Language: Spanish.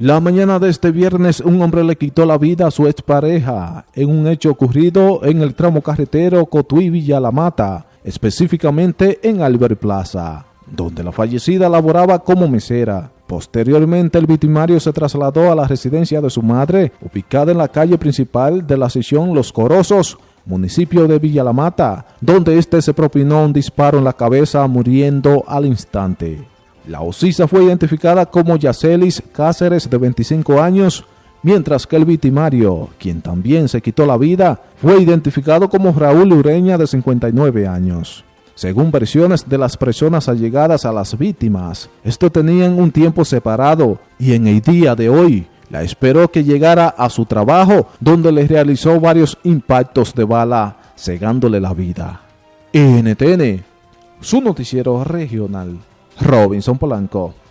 La mañana de este viernes un hombre le quitó la vida a su expareja en un hecho ocurrido en el tramo carretero Cotuí Villa La Mata, específicamente en Albert Plaza, donde la fallecida laboraba como mesera. Posteriormente el victimario se trasladó a la residencia de su madre, ubicada en la calle principal de la sección Los Corosos, municipio de Villa La Mata, donde éste se propinó un disparo en la cabeza muriendo al instante. La ocisa fue identificada como Yacelis Cáceres, de 25 años, mientras que el victimario, quien también se quitó la vida, fue identificado como Raúl Ureña, de 59 años. Según versiones de las personas allegadas a las víctimas, estos tenían un tiempo separado y en el día de hoy la esperó que llegara a su trabajo, donde le realizó varios impactos de bala, cegándole la vida. NTN, su noticiero regional. Robinson Polanco.